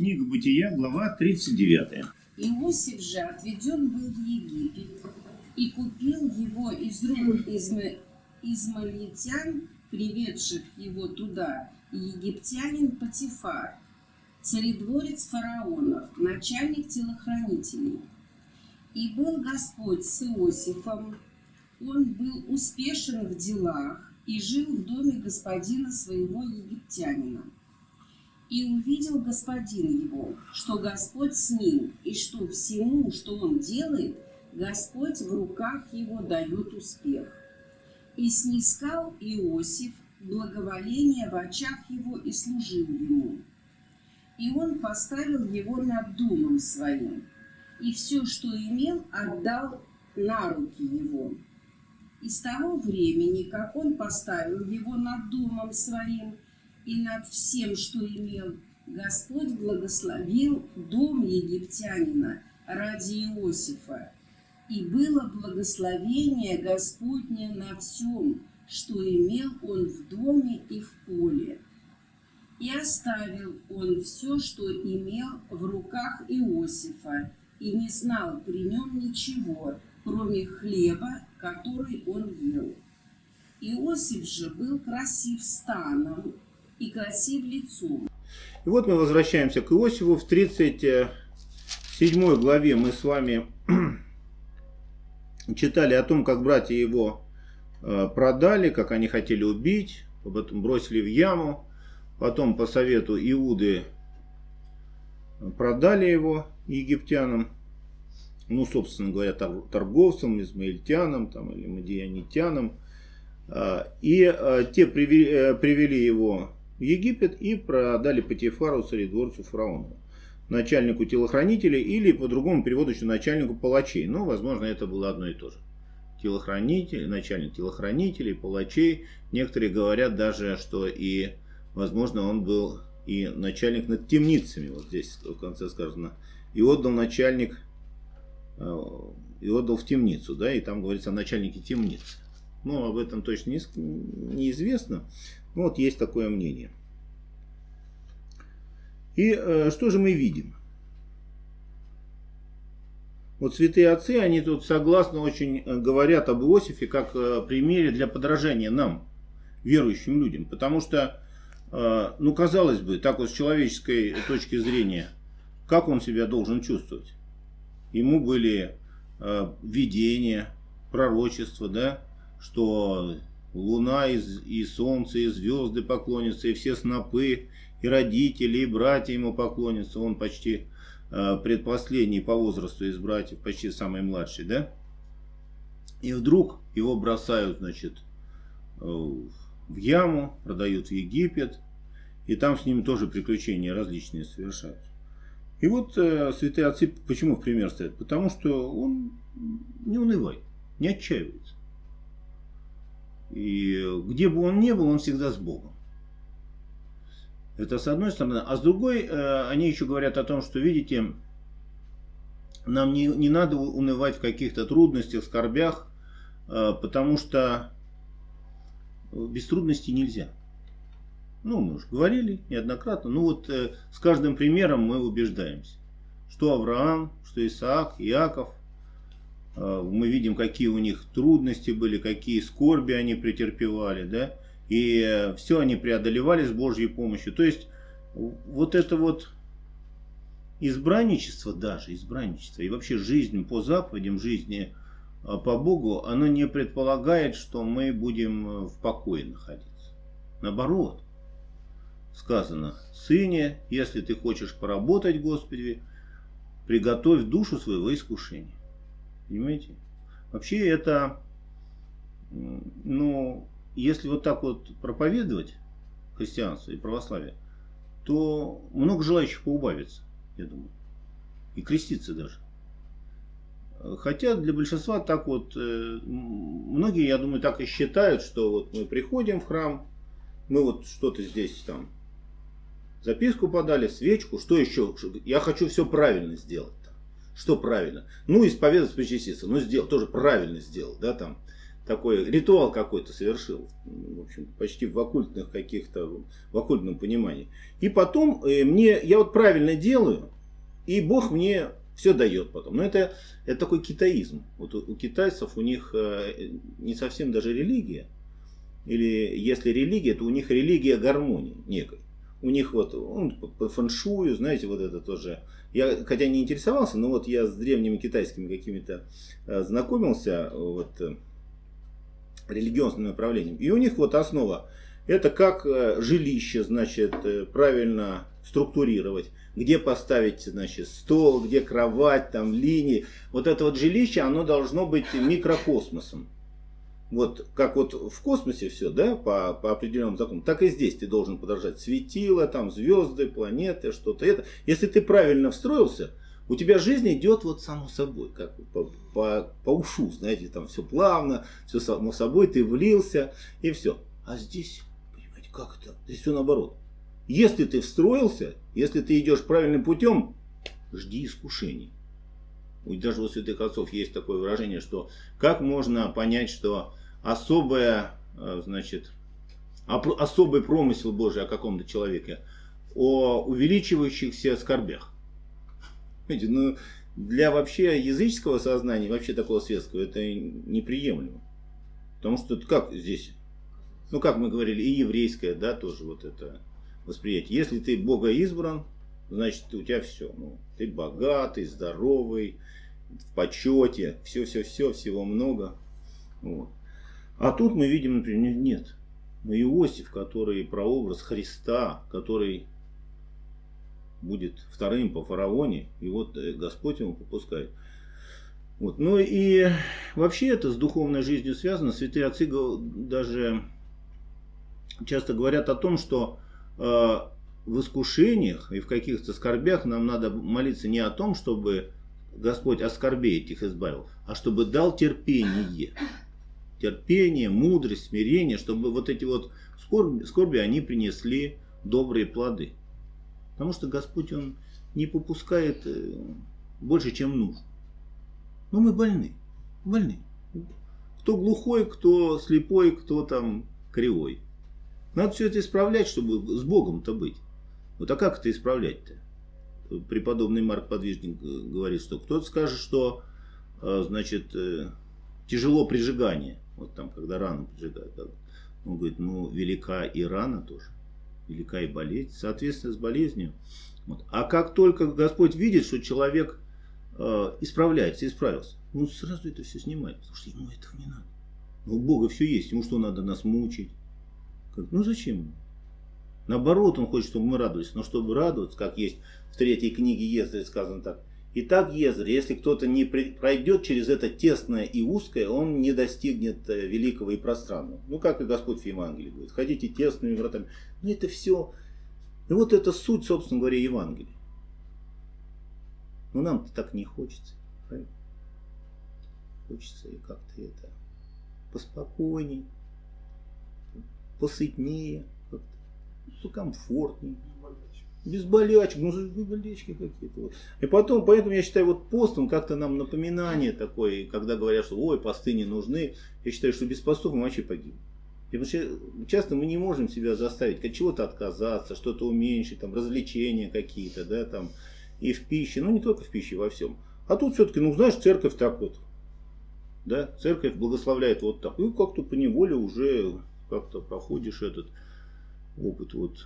Книга Бытия, глава 39. Иосиф же отведен был в Египет и купил его из рук изма... измалитян, приведших его туда, египтянин Патифар, царедворец фараонов, начальник телохранителей. И был Господь с Иосифом, он был успешен в делах и жил в доме господина своего египтянина. И увидел господин его, что Господь с ним, и что всему, что он делает, Господь в руках его дает успех. И снискал Иосиф благоволение в очах его и служил ему. И он поставил его над домом своим, и все, что имел, отдал на руки его. И с того времени, как он поставил его над домом своим и над всем, что имел, Господь благословил дом египтянина ради Иосифа. И было благословение Господне на всем, что имел он в доме и в поле. И оставил он все, что имел в руках Иосифа, и не знал при нем ничего, кроме хлеба, который он ел. Иосиф же был красив станом и красив лицом. И вот мы возвращаемся к Иосифу. В 37 главе мы с вами читали о том, как братья его э, продали, как они хотели убить, потом бросили в яму, потом по совету Иуды продали его египтянам, ну, собственно говоря, торговцам, измаильтянам там, или мадианитянам. А, и те э, привели его в Египет и продали Патифару, царедворцу фараону, начальнику телохранителей или по другому переводу еще начальнику палачей. Но, возможно, это было одно и то же. Телохранитель, начальник телохранителей, палачей. Некоторые говорят даже, что и, возможно, он был и начальник над темницами. Вот здесь в конце сказано. И отдал начальник Э, и отдал в темницу, да, и там говорится о начальнике темницы. Ну, об этом точно не, неизвестно, но вот есть такое мнение. И э, что же мы видим? Вот святые отцы, они тут согласно очень э, говорят об Иосифе как э, примере для подражания нам, верующим людям. Потому что, э, ну, казалось бы, так вот с человеческой точки зрения, как он себя должен чувствовать? ему были э, видения, пророчества, да, что луна и, и солнце, и звезды поклонятся, и все снопы, и родители, и братья ему поклонятся. Он почти э, предпоследний по возрасту из братьев, почти самый младший, да. И вдруг его бросают, значит, э, в яму, продают в Египет, и там с ним тоже приключения различные совершаются. И вот э, святые отцы почему в пример ставят? Потому что он не унывает, не отчаивается. И где бы он ни был, он всегда с Богом. Это с одной стороны. А с другой, э, они еще говорят о том, что, видите, нам не, не надо унывать в каких-то трудностях, скорбях, э, потому что без трудностей нельзя. Ну, мы уже говорили неоднократно. Ну вот э, с каждым примером мы убеждаемся. Что Авраам, что Исаак, Иаков. Э, мы видим, какие у них трудности были, какие скорби они претерпевали. Да? И все они преодолевали с Божьей помощью. То есть вот это вот избранничество даже, избранничество и вообще жизнь по заповедям, жизни э, по Богу, оно не предполагает, что мы будем э, в покое находиться. Наоборот, сказано, «Сыне, если ты хочешь поработать, Господи, приготовь душу своего искушения». Понимаете? Вообще это, ну, если вот так вот проповедовать христианство и православие, то много желающих поубавится, я думаю. И креститься даже. Хотя для большинства так вот, э, многие, я думаю, так и считают, что вот мы приходим в храм, мы вот что-то здесь там Записку подали, свечку, что еще? Я хочу все правильно сделать. Что правильно? Ну, исповедоваться, причаститься. Ну, сделал, тоже правильно сделал, да, там. такой ритуал какой-то совершил. В общем, почти в оккультных каких-то, в оккультном понимании. И потом э, мне, я вот правильно делаю, и Бог мне все дает потом. Но это, это такой китаизм. Вот у, у китайцев у них э, не совсем даже религия. Или если религия, то у них религия гармонии некой. У них вот он по фэншую, знаете, вот это тоже. Я хотя не интересовался, но вот я с древними китайскими какими-то э, знакомился. Вот, э, религиозным направлением. И у них вот основа, это как э, жилище, значит, э, правильно структурировать, где поставить, значит, стол, где кровать, там, линии. Вот это вот жилище, оно должно быть микрокосмосом. Вот как вот в космосе все, да, по, по определенным законам, так и здесь ты должен подражать светила, там, звезды, планеты, что-то это. Если ты правильно встроился, у тебя жизнь идет вот само собой, как по, по, по ушу, знаете, там все плавно, все само собой, ты влился и все. А здесь, понимаете, как это? Здесь все наоборот. Если ты встроился, если ты идешь правильным путем, жди искушений. Даже у святых отцов есть такое выражение, что как можно понять, что особое, э, значит, особый промысел Божий о каком-то человеке, о увеличивающихся скорбях. Понимаете, ну, для вообще языческого сознания, вообще такого светского, это неприемлемо. Потому что как здесь, ну как мы говорили, и еврейское, да, тоже вот это восприятие. Если ты Бога избран, значит у тебя все. Ну, ты богатый, здоровый, в почете, все-все-все, всего много. Вот. А тут мы видим, например, нет. Но Иосиф, который прообраз Христа, который будет вторым по фараоне, и вот э, Господь ему попускает. Вот. Ну и вообще это с духовной жизнью связано. Святые отцы даже часто говорят о том, что э, в искушениях и в каких-то скорбях нам надо молиться не о том, чтобы Господь от скорбей этих избавил, а чтобы дал терпение. Терпение, мудрость, смирение, чтобы вот эти вот скорби, скорби они принесли добрые плоды. Потому что Господь, Он не попускает э, больше, чем нужно. Но мы больны. Больны. Кто глухой, кто слепой, кто там кривой. Надо все это исправлять, чтобы с Богом-то быть. Вот а как это исправлять-то? Преподобный Марк Подвижник э, говорит, что кто-то скажет, что э, значит, тяжело прижигание. Вот там, когда рану прижигают. Он говорит, ну, велика и рана тоже велика и болезнь, соответственно, с болезнью. Вот. А как только Господь видит, что человек э, исправляется, исправился, он сразу это все снимает, потому что ему этого не надо. Но у Бога все есть, ему что надо нас мучить? Как? Ну зачем? Наоборот, он хочет, чтобы мы радовались. Но чтобы радоваться, как есть в третьей книге Ездри сказано так, Итак, Езр, если кто-то не пройдет через это тесное и узкое, он не достигнет э, великого и пространного. Ну, как и Господь в Евангелии говорит, ходите тесными вратами. Ну, это все, и вот это суть, собственно говоря, Евангелия. Но нам-то так не хочется. Правильно? Хочется и как-то это поспокойнее, посытнее, как-то покомфортнее. Без болячек, ну болячки какие-то. И потом, поэтому я считаю, вот пост, он как-то нам напоминание такое, когда говорят, что ой, посты не нужны. Я считаю, что без постов мы вообще погибнем. Потому что часто мы не можем себя заставить от чего-то отказаться, что-то уменьшить, там, развлечения какие-то, да, там, и в пище, ну не только в пище, во всем. А тут все-таки, ну знаешь, церковь так вот, да, церковь благословляет вот так. И как-то по неволе уже как-то проходишь этот опыт вот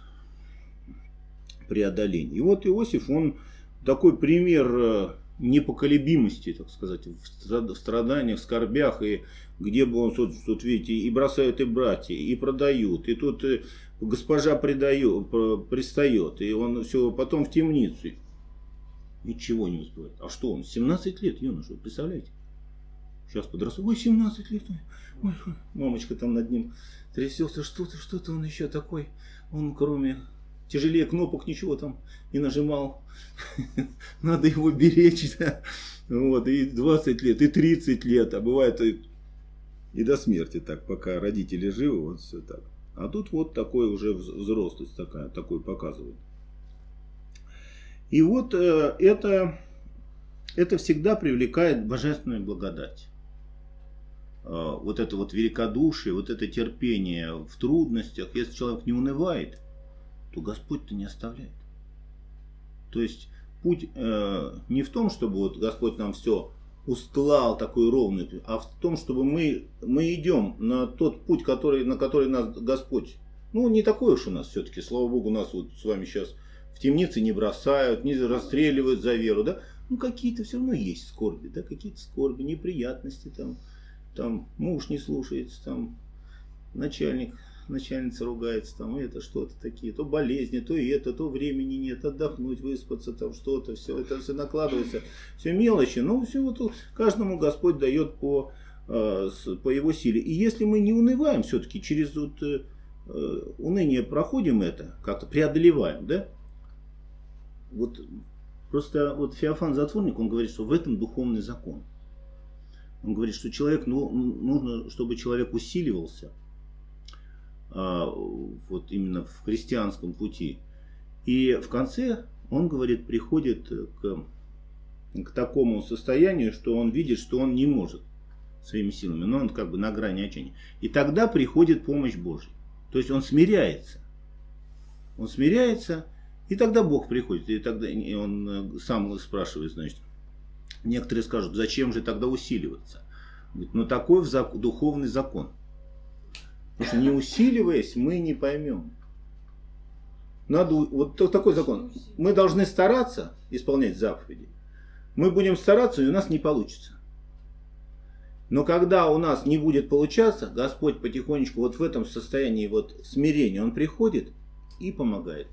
преодоления. И вот Иосиф, он такой пример э, непоколебимости, так сказать, в страданиях, скорбях, и где бы он, тут, тут видите, и бросают и братья, и продают, и тут э, госпожа предает, пристает, и он все потом в темницу. Ничего не успевает. А что он? 17 лет, юноша, представляете? Сейчас подрастет. Ой, 17 лет. Ой, мамочка там над ним трясется. Что-то, что-то он еще такой. Он кроме тяжелее кнопок ничего там не нажимал. Надо его беречь. Да? Вот, и 20 лет, и 30 лет, а бывает и, и до смерти так, пока родители живы, вот все так. А тут вот такой уже взрослость такая, такой показывает. И вот э, это, это всегда привлекает божественную благодать. вот это вот великодушие, вот это терпение в трудностях, если человек не унывает, то Господь-то не оставляет. То есть путь э, не в том, чтобы вот Господь нам все устлал такой ровный, а в том, чтобы мы, мы идем на тот путь, который, на который нас Господь, ну не такой уж у нас все-таки, слава Богу, нас вот с вами сейчас в темнице не бросают, не расстреливают за веру, да, ну какие-то все равно есть скорби, да, какие-то скорби, неприятности там, там муж не слушается, там начальник, начальница ругается, там это что-то такие, то болезни, то и это, то времени нет, отдохнуть, выспаться, там что-то, все это все накладывается, все мелочи, но все вот каждому Господь дает по, э, по его силе. И если мы не унываем все-таки, через вот, э, уныние проходим это, как-то преодолеваем, да, вот просто вот Феофан Затворник, он говорит, что в этом духовный закон. Он говорит, что человек, ну, нужно, чтобы человек усиливался, вот именно в христианском пути. И в конце он, говорит, приходит к, к такому состоянию, что он видит, что он не может своими силами, но он как бы на грани отчаяния. И тогда приходит помощь Божья. То есть он смиряется. Он смиряется, и тогда Бог приходит. И тогда и он сам спрашивает, значит, некоторые скажут, зачем же тогда усиливаться? Говорит, ну такой духовный закон. Потому что не усиливаясь, мы не поймем. Надо, вот такой закон. Мы должны стараться исполнять заповеди. Мы будем стараться, и у нас не получится. Но когда у нас не будет получаться, Господь потихонечку вот в этом состоянии вот смирения, Он приходит и помогает.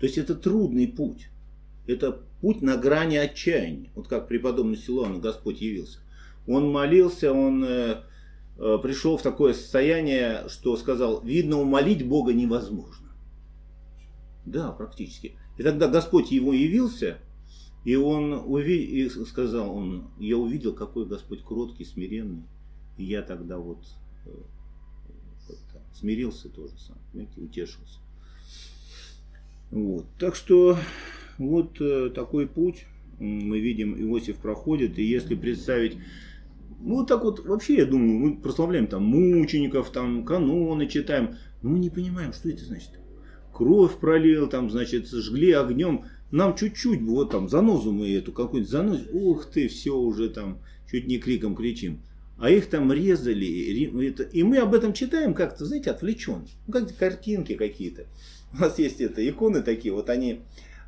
То есть это трудный путь. Это путь на грани отчаяния. Вот как преподобный Силуан Господь явился. Он молился, он э, пришел в такое состояние, что сказал, видно, умолить Бога невозможно. Да, практически. И тогда Господь ему явился, и он и сказал, он, я увидел, какой Господь кроткий, смиренный. И я тогда вот э, смирился тоже сам, понимаете, утешился. Вот. Так что вот э, такой путь мы видим, Иосиф проходит. И если представить, ну вот так вот, вообще, я думаю, мы прославляем там мучеников, там каноны читаем, но мы не понимаем, что это значит. Кровь пролил, там, значит, жгли огнем. Нам чуть-чуть, вот там, занозу мы эту, какую-нибудь занозу, ух ты, все уже там, чуть не криком кричим. А их там резали, и мы об этом читаем как-то, знаете, отвлеченно. Ну, как картинки какие-то. У нас есть это, иконы такие, вот они,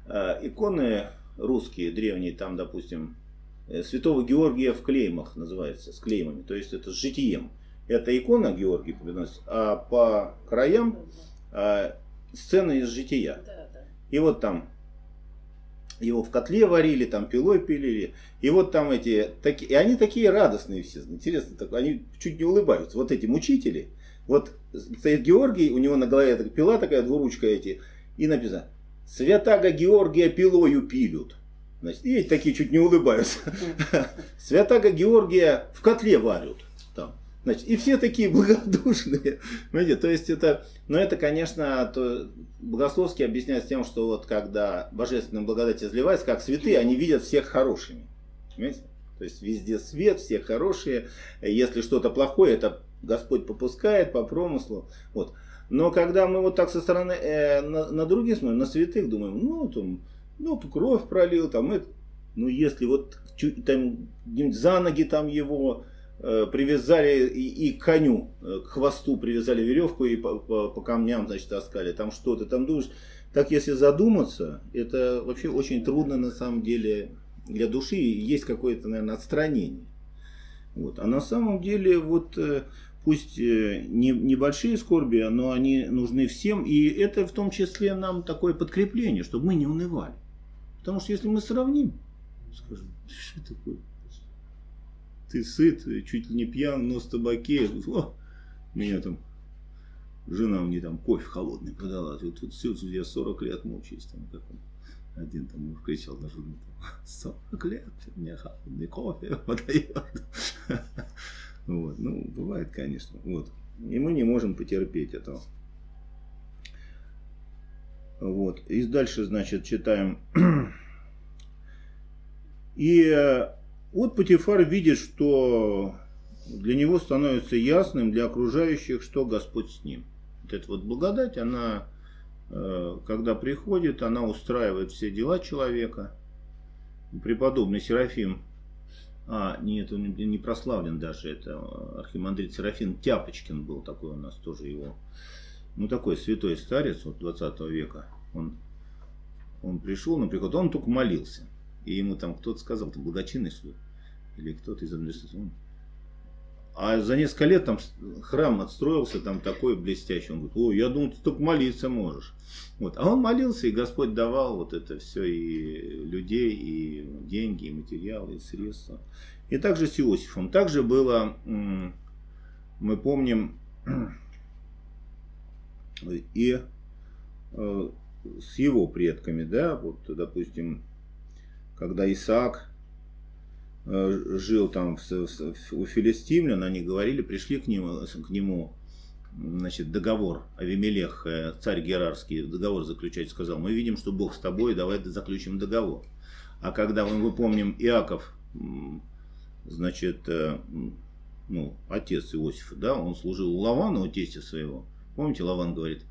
э, иконы русские, древние, там, допустим, Святого Георгия в клеймах называется, с клеймами, то есть это с житием. Это икона Георгий приносит, а по краям а, сцены из жития. И вот там его в котле варили, там пилой пилили. И вот там эти, таки, и они такие радостные все, интересно, так, они чуть не улыбаются. Вот эти мучители, вот стоит Георгий, у него на голове такая пила такая, двуручка эти, и написано, святаго Георгия пилою пилют. Значит, и такие чуть не улыбаются. Святаго Георгия в котле варят. Там. Значит, и все такие благодушные. Понимаете, то есть это, но это, конечно, то богословски объясняется тем, что вот когда божественная благодать изливается, как святые, они видят всех хорошими. Понимаете? То есть везде свет, все хорошие. Если что-то плохое, это Господь попускает по промыслу. Вот. Но когда мы вот так со стороны э, на, на других смотрим, на святых, думаем, ну, там, ну, кровь пролил, там, это, ну, если вот там, за ноги там его э, привязали и, и к коню, э, к хвосту привязали веревку и по, по, по камням, значит, таскали, там что-то, там думаешь, так если задуматься, это вообще очень трудно на самом деле для души, есть какое-то, наверное, отстранение. Вот. А на самом деле, вот э, пусть э, не, небольшие скорби, но они нужны всем. И это в том числе нам такое подкрепление, чтобы мы не унывали. Потому что если мы сравним, скажем, что такое? Ты сыт, чуть ли не пьян, нос в табаке. О, меня там жена мне там кофе холодный подала. Вот тут все, я 40 лет мучаюсь. Там, как он, один там муж кричал на жену. 40 лет мне холодный кофе подает. Вот. Ну, бывает, конечно. Вот. И мы не можем потерпеть этого. Вот. И дальше, значит, читаем. И э, вот Патифар видит, что для него становится ясным, для окружающих, что Господь с ним. Вот эта вот благодать, она, э, когда приходит, она устраивает все дела человека. Преподобный Серафим, а, нет, он не прославлен даже, это архимандрит Серафим Тяпочкин был такой у нас тоже его, ну такой святой старец вот 20 века. Он, он пришел на приход, он только молился. И ему там кто-то сказал, ты благочинный что Или кто-то из администрации. А за несколько лет там храм отстроился, там такой блестящий. Он говорит, о, я думал, ты только молиться можешь. Вот. А он молился, и Господь давал вот это все, и людей, и деньги, и материалы, и средства. И также с Иосифом. Также было, мы помним, и э, с его предками, да, вот, допустим, когда Исаак Э, жил там у филистимлян, они говорили, пришли к нему, к нему значит, договор, Авимелех, э, царь Герарский, договор заключать, сказал, мы видим, что Бог с тобой, давай заключим договор. А когда, мы помним, Иаков, значит, ну, отец Иосифа, да, он служил у Лавана, у тестя своего. Помните, Лаван говорит,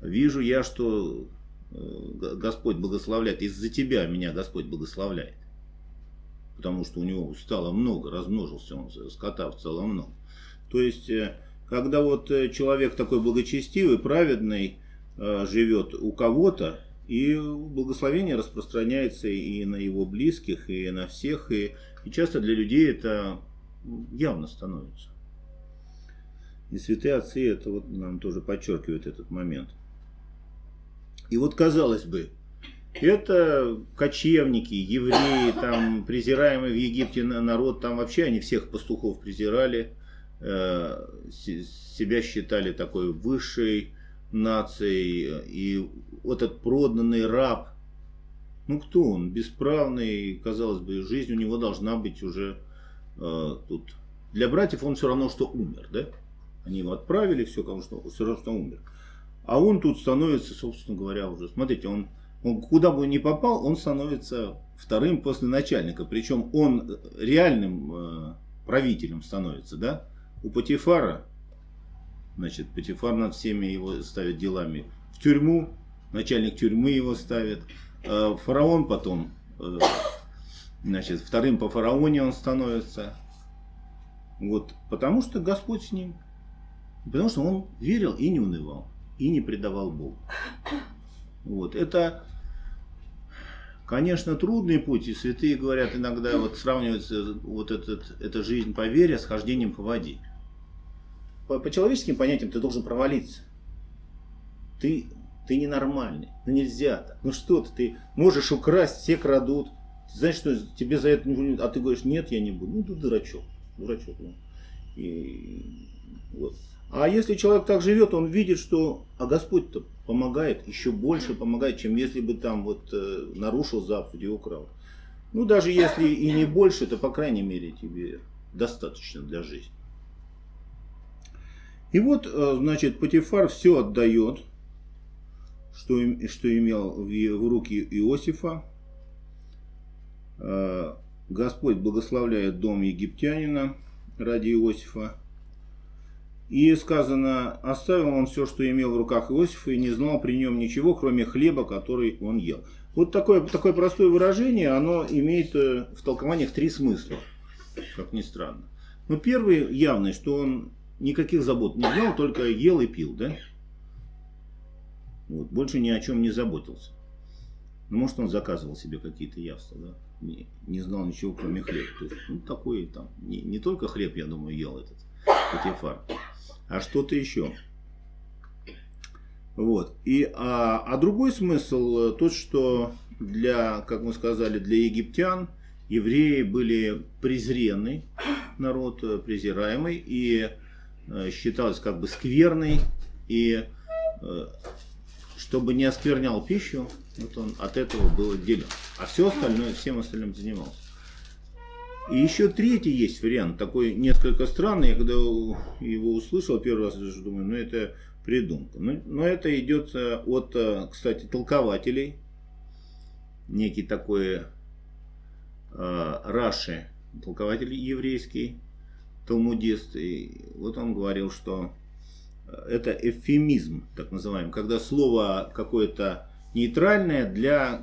вижу я, что Господь благословляет, из-за тебя меня Господь благословляет потому что у него стало много, размножился он, скота целом много. То есть, э, когда вот э, человек такой благочестивый, праведный, э, живет у кого-то, и благословение распространяется и на его близких, и на всех, и, и часто для людей это явно становится. И святые отцы это вот нам тоже подчеркивают этот момент. И вот казалось бы, это кочевники, евреи, там презираемый в Египте народ, там вообще они всех пастухов презирали, э, себя считали такой высшей нацией, и вот этот проданный раб, ну кто он, бесправный, казалось бы, жизнь у него должна быть уже э, тут. Для братьев он все равно, что умер, да? Они его отправили, все, потому что все равно, что умер. А он тут становится, собственно говоря, уже, смотрите, он он куда бы ни попал, он становится вторым после начальника. Причем он реальным э, правителем становится, да? У Патифара, значит, Патифар над всеми его ставит делами в тюрьму, начальник тюрьмы его ставит. Э, фараон потом, э, значит, вторым по фараоне он становится. Вот, потому что Господь с ним. Потому что он верил и не унывал, и не предавал Богу. Вот, это Конечно, трудный путь, и святые говорят иногда, вот сравнивается вот этот, эта жизнь по вере с хождением по воде. По, по человеческим понятиям ты должен провалиться. Ты, ты ненормальный, ну нельзя так. Ну что ты, ты можешь украсть, все крадут. Ты знаешь, что тебе за это А ты говоришь, нет, я не буду. Ну ты дурачок, дурачок. Ну. И, вот. А если человек так живет, он видит, что а Господь-то помогает, еще больше помогает, чем если бы там вот э, нарушил и украл. Ну, даже если и не больше, то, по крайней мере, тебе достаточно для жизни. И вот, э, значит, Патифар все отдает, что, что имел в, в руки Иосифа. Э, Господь благословляет дом египтянина ради Иосифа. И сказано, оставил он все, что имел в руках Иосифа, и не знал при нем ничего, кроме хлеба, который он ел. Вот такое, такое простое выражение, оно имеет э, в толкованиях три смысла, как ни странно. Ну, первый явный, что он никаких забот не знал, только ел и пил, да? Вот, больше ни о чем не заботился. Ну, может, он заказывал себе какие-то явства, да? Не, не знал ничего, кроме хлеба. То есть, ну, такой там, не, не только хлеб, я думаю, ел этот Патифар а что-то еще. Вот. И, а, а другой смысл тот, что для, как мы сказали, для египтян евреи были презренный народ, презираемый, и э, считалось как бы скверный, и э, чтобы не осквернял пищу, вот он от этого был отделен. А все остальное, всем остальным занимался. И еще третий есть вариант, такой несколько странный. Я когда его услышал первый раз, даже думаю, ну это придумка. Но, но это идет э, от, э, кстати, толкователей. Некий такой э, Раши, толкователь еврейский, талмудист, и вот он говорил, что это эвфемизм, так называемый, когда слово какое-то нейтральное для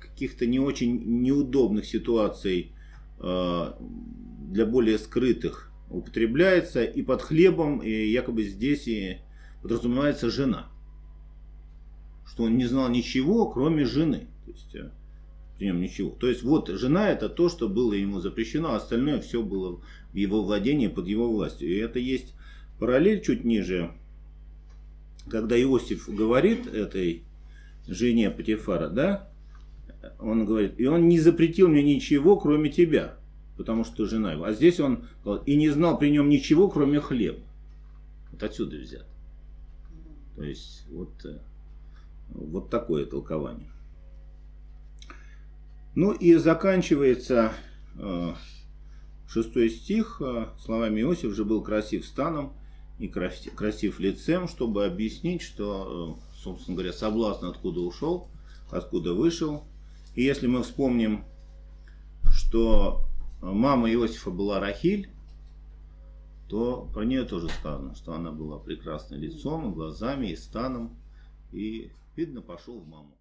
каких-то не очень неудобных ситуаций, э, для более скрытых употребляется, и под хлебом, и якобы здесь и подразумевается жена. Что он не знал ничего, кроме жены. То есть, э, при нем ничего. То есть, вот жена это то, что было ему запрещено, а остальное все было в его владении, под его властью. И это есть параллель чуть ниже, когда Иосиф говорит этой жене Патифара, да, он говорит, и он не запретил мне ничего, кроме тебя, потому что жена его. А здесь он и не знал при нем ничего, кроме хлеба. Вот отсюда взят. То есть, вот, э, вот такое толкование. Ну и заканчивается э, шестой стих э, словами Иосиф же был красив станом и красив, лицем, чтобы объяснить, что, собственно говоря, соблазн откуда ушел, откуда вышел. И если мы вспомним, что мама Иосифа была Рахиль, то про нее тоже сказано, что она была прекрасной лицом, и глазами, и станом, и, видно, пошел в маму.